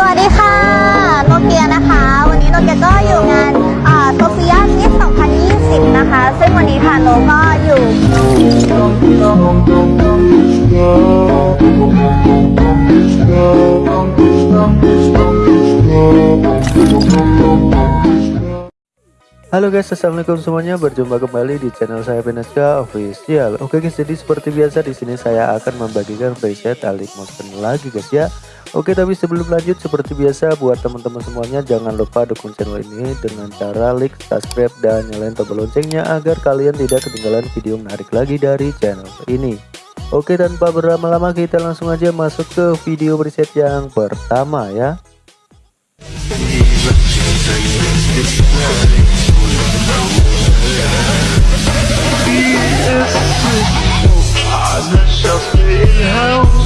วัสดีค่ะ โนเกียนะคะ วันนี้โนเกียก็อยู่งานโซเฟียมิส2020 นะคะ ซึ่งวันนี้ค่ะโนก็อยู่ Halo guys, assalamualaikum semuanya. Berjumpa kembali di channel saya Beneska Official. Oke guys, jadi seperti biasa di sini saya akan membagikan preset Alik Motion lagi guys ya. Oke, tapi sebelum lanjut seperti biasa buat teman-teman semuanya jangan lupa dukung channel ini dengan cara like, subscribe dan nyalain tombol loncengnya agar kalian tidak ketinggalan video menarik lagi dari channel ini. Oke, tanpa berlama-lama kita langsung aja masuk ke video preset yang pertama ya.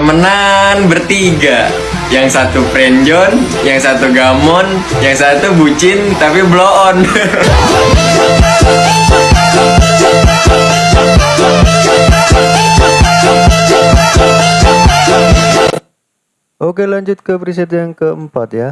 temenan bertiga yang satu friendzone yang satu gamon yang satu bucin tapi blow on Oke, lanjut ke preset yang keempat ya.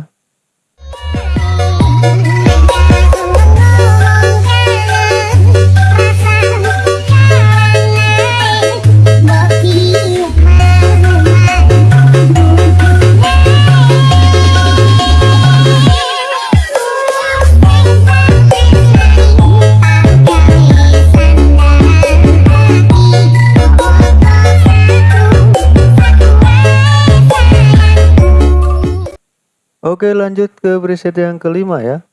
Oke, lanjut ke preset yang kelima ya.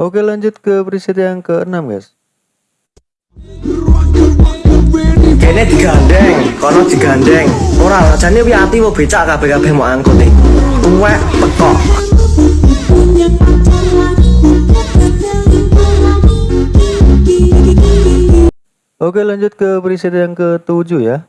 Oke, lanjut ke preset yang keenam guys. Kene digandeng, kono digandeng. Ora jane wi ati wo becak kabeh-kabeh mau angkut e. Tuwek pekok. Oke, lanjut ke preset yang ketujuh ya.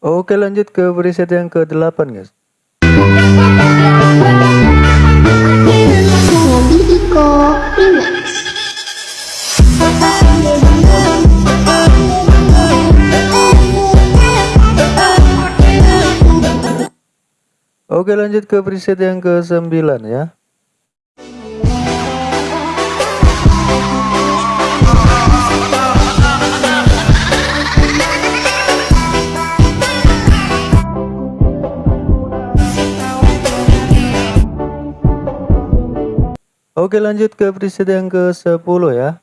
Oke, lanjut ke preset yang ke-8 guys. Oke, lanjut ke preset yang ke-9 ya. Oke lanjut ke preset yang ke 10 ya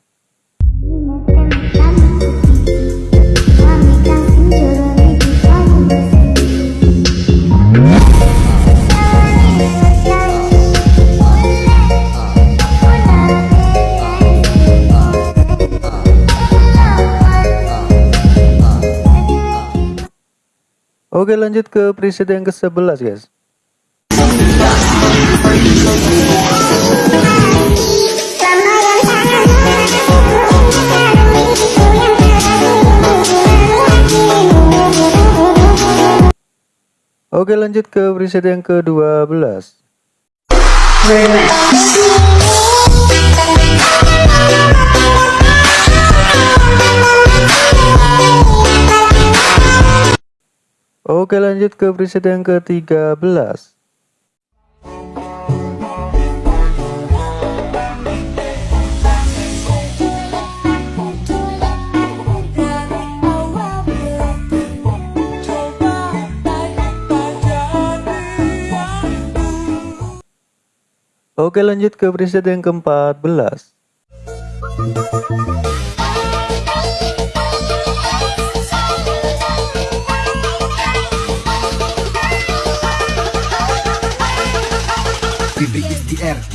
Oke lanjut ke preset yang ke 11 guys. Oke lanjut ke preset yang ke-12 Oke lanjut ke preset yang ke-13 Oke lanjut ke preset yang ke-14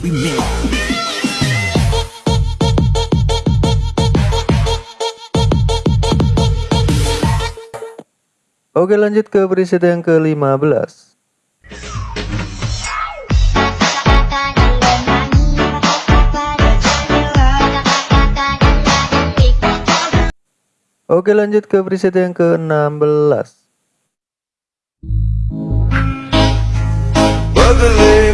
Oke lanjut ke preset yang ke-15 Oke lanjut ke preset yang ke-16 Believe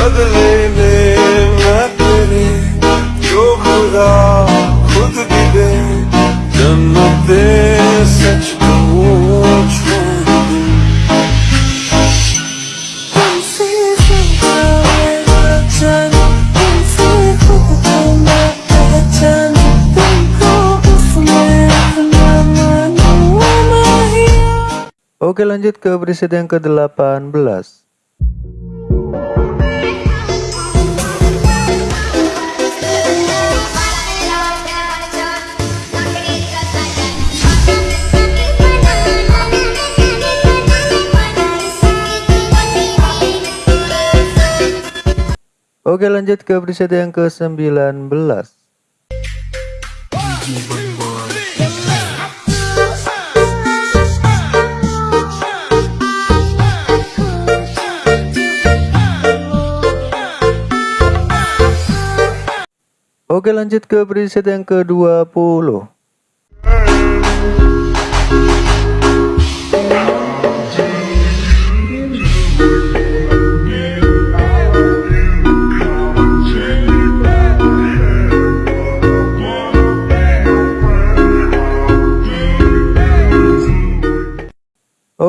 बदले में मैं तेरे जो खुदा खुद भी दे जन्नते सच कहूँ छोड़ दे तुमसे पहचान तुमसे खुद को मैं पहचान तुमको उसमें अपना मानूं नहीं Oke lanjut ke preset yang ke-18 Oke lanjut ke preset yang ke-19 Oke lanjut ke preset yang ke-20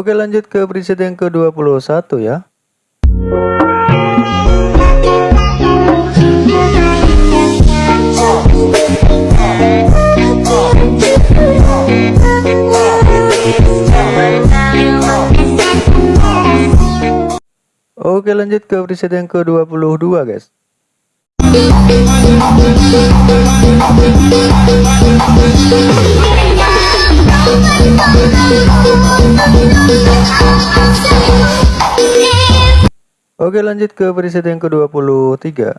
Oke lanjut ke preset yang ke-21 ya. Oke lanjut ke preset yang ke-22 guys Oke lanjut ke preset yang ke-23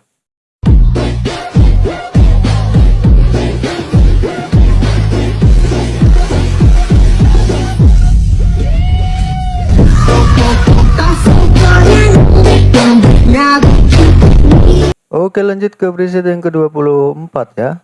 Oke lanjut ke preset yang ke-24 ya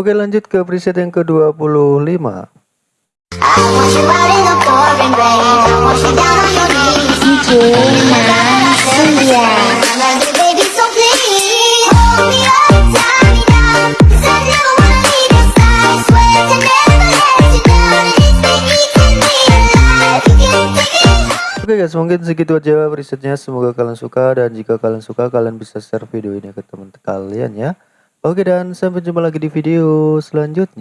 Oke lanjut ke preset yang ke-25 Oke guys mungkin segitu aja presetnya. Semoga kalian suka dan jika kalian suka kalian bisa share video ini ke teman kalian ya Oke dan sampai jumpa lagi di video selanjutnya